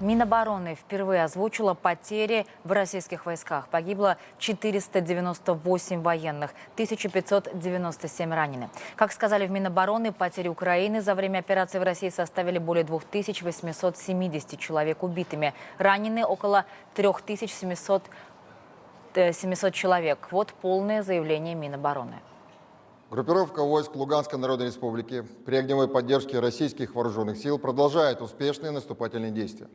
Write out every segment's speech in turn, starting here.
Минобороны впервые озвучила потери в российских войсках. Погибло 498 военных, 1597 ранены. Как сказали в Минобороны, потери Украины за время операции в России составили более 2870 человек убитыми. Ранены около 3700 700 человек. Вот полное заявление Минобороны. Группировка войск Луганской Народной Республики при огневой поддержке российских вооруженных сил продолжает успешные наступательные действия.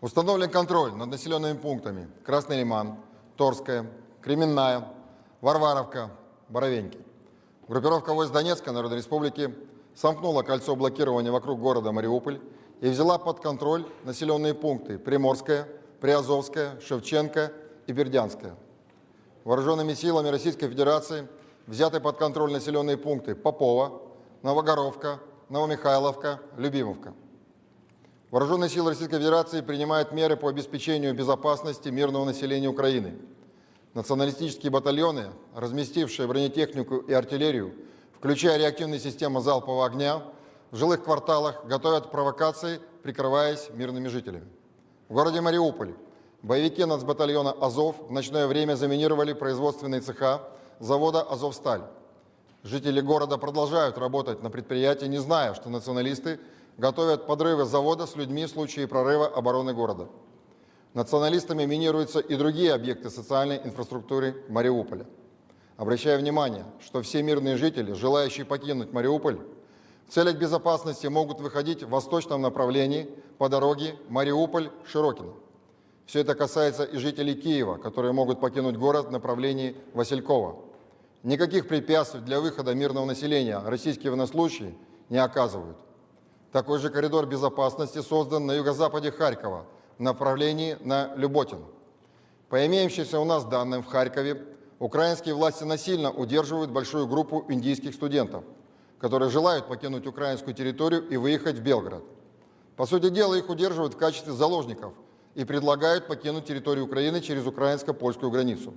Установлен контроль над населенными пунктами Красный Лиман, Торская, Кременная, Варваровка, Боровеньки. Группировка войск Донецкой Народной Республики сомкнула кольцо блокирования вокруг города Мариуполь и взяла под контроль населенные пункты Приморская, Приазовская, Шевченко и Бердянская. Вооруженными силами Российской Федерации – взяты под контроль населенные пункты Попова, Новогоровка, Новомихайловка, Любимовка. Вооруженные силы Российской Федерации принимают меры по обеспечению безопасности мирного населения Украины. Националистические батальоны, разместившие бронетехнику и артиллерию, включая реактивные системы залпового огня, в жилых кварталах готовят провокации, прикрываясь мирными жителями. В городе Мариуполь боевики нацбатальона «Азов» в ночное время заминировали производственные цеха завода «Азовсталь». Жители города продолжают работать на предприятии, не зная, что националисты готовят подрывы завода с людьми в случае прорыва обороны города. Националистами минируются и другие объекты социальной инфраструктуры Мариуполя. Обращаю внимание, что все мирные жители, желающие покинуть Мариуполь, в целях безопасности могут выходить в восточном направлении по дороге Мариуполь-Широкино. Все это касается и жителей Киева, которые могут покинуть город в направлении Василькова. Никаких препятствий для выхода мирного населения российские военнослужащие не оказывают. Такой же коридор безопасности создан на юго-западе Харькова в направлении на Люботин. По имеющимся у нас данным в Харькове, украинские власти насильно удерживают большую группу индийских студентов, которые желают покинуть украинскую территорию и выехать в Белгород. По сути дела, их удерживают в качестве заложников и предлагают покинуть территорию Украины через украинско-польскую границу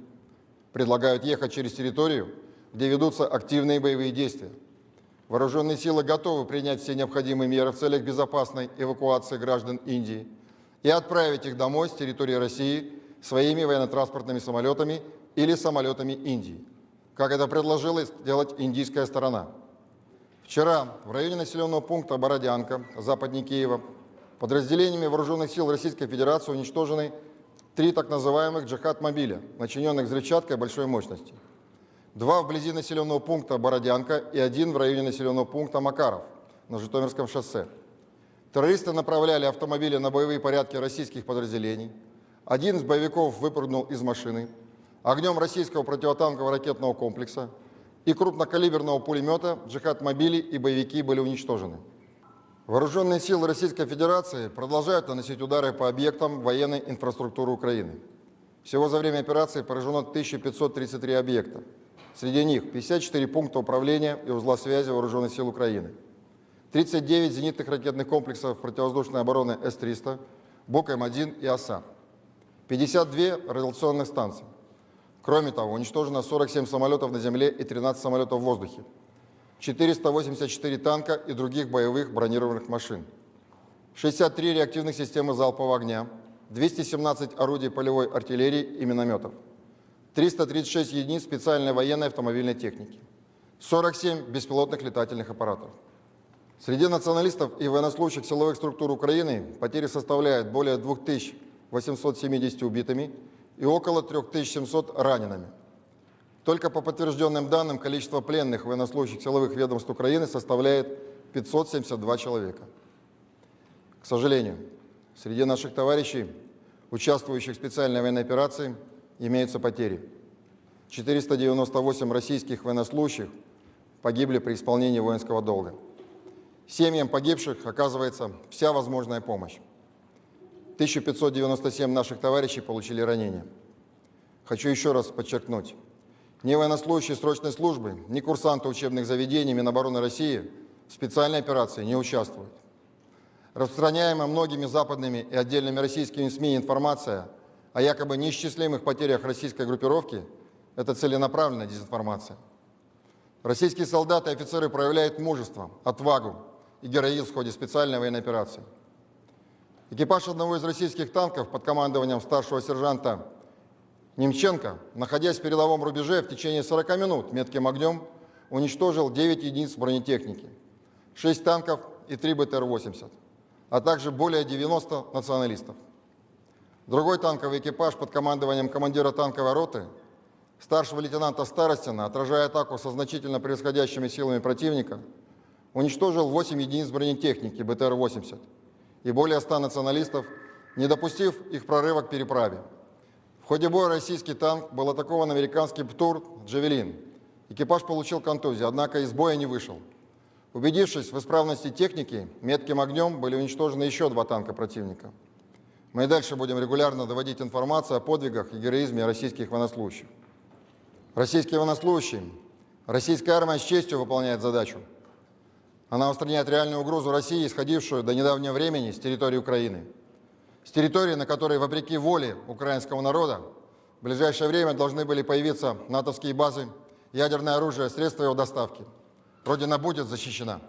предлагают ехать через территорию, где ведутся активные боевые действия. Вооруженные силы готовы принять все необходимые меры в целях безопасной эвакуации граждан Индии и отправить их домой с территории России своими военно-транспортными самолетами или самолетами Индии, как это предложила сделать индийская сторона. Вчера в районе населенного пункта Бородянка, западнее Киева, подразделениями вооруженных сил Российской Федерации уничтожены три так называемых джихад-мобиля, начиненных взрывчаткой большой мощности. Два вблизи населенного пункта Бородянка и один в районе населенного пункта Макаров на Житомирском шоссе. Террористы направляли автомобили на боевые порядки российских подразделений. Один из боевиков выпрыгнул из машины. Огнем российского противотанкового ракетного комплекса и крупнокалиберного пулемета джихад-мобили и боевики были уничтожены. Вооруженные силы Российской Федерации продолжают наносить удары по объектам военной инфраструктуры Украины. Всего за время операции поражено 1533 объекта. Среди них 54 пункта управления и узла связи Вооруженных сил Украины, 39 зенитных ракетных комплексов противовоздушной обороны С-300, БОК-М1 и ОСА, 52 радиационных станций. Кроме того, уничтожено 47 самолетов на земле и 13 самолетов в воздухе, 484 танка и других боевых бронированных машин, 63 реактивных системы залпового огня, 217 орудий полевой артиллерии и минометов, 336 единиц специальной военной автомобильной техники, 47 беспилотных летательных аппаратов. Среди националистов и военнослужащих силовых структур Украины потери составляют более 2870 убитыми и около 3700 ранеными. Только по подтвержденным данным количество пленных военнослужащих силовых ведомств Украины составляет 572 человека. К сожалению, среди наших товарищей, участвующих в специальной военной операции, имеются потери. 498 российских военнослужащих погибли при исполнении воинского долга. Семьям погибших оказывается вся возможная помощь. 1597 наших товарищей получили ранения. Хочу еще раз подчеркнуть, ни военнослужащие срочной службы, ни курсанты учебных заведений Минобороны России в специальной операции не участвуют. Распространяемая многими западными и отдельными российскими СМИ информация о якобы неисчислимых потерях российской группировки – это целенаправленная дезинформация. Российские солдаты и офицеры проявляют мужество, отвагу и героизм в ходе специальной военной операции. Экипаж одного из российских танков под командованием старшего сержанта Немченко, находясь в передовом рубеже в течение 40 минут метким огнем, уничтожил 9 единиц бронетехники, 6 танков и 3 БТР-80, а также более 90 националистов. Другой танковый экипаж под командованием командира танковой роты, старшего лейтенанта Старостина, отражая атаку со значительно превосходящими силами противника, уничтожил 8 единиц бронетехники БТР-80 и более 100 националистов, не допустив их прорыва к переправе. Ходе боя российский танк был атакован американский ПТУР «Джавелин». Экипаж получил контузию, однако из боя не вышел. Убедившись в исправности техники, метким огнем были уничтожены еще два танка противника. Мы и дальше будем регулярно доводить информацию о подвигах и героизме российских военнослужащих. Российские военнослужащие, российская армия с честью выполняет задачу. Она устраняет реальную угрозу России, исходившую до недавнего времени с территории Украины. С территории, на которой, вопреки воле украинского народа, в ближайшее время должны были появиться натовские базы, ядерное оружие, средства его доставки. Родина будет защищена.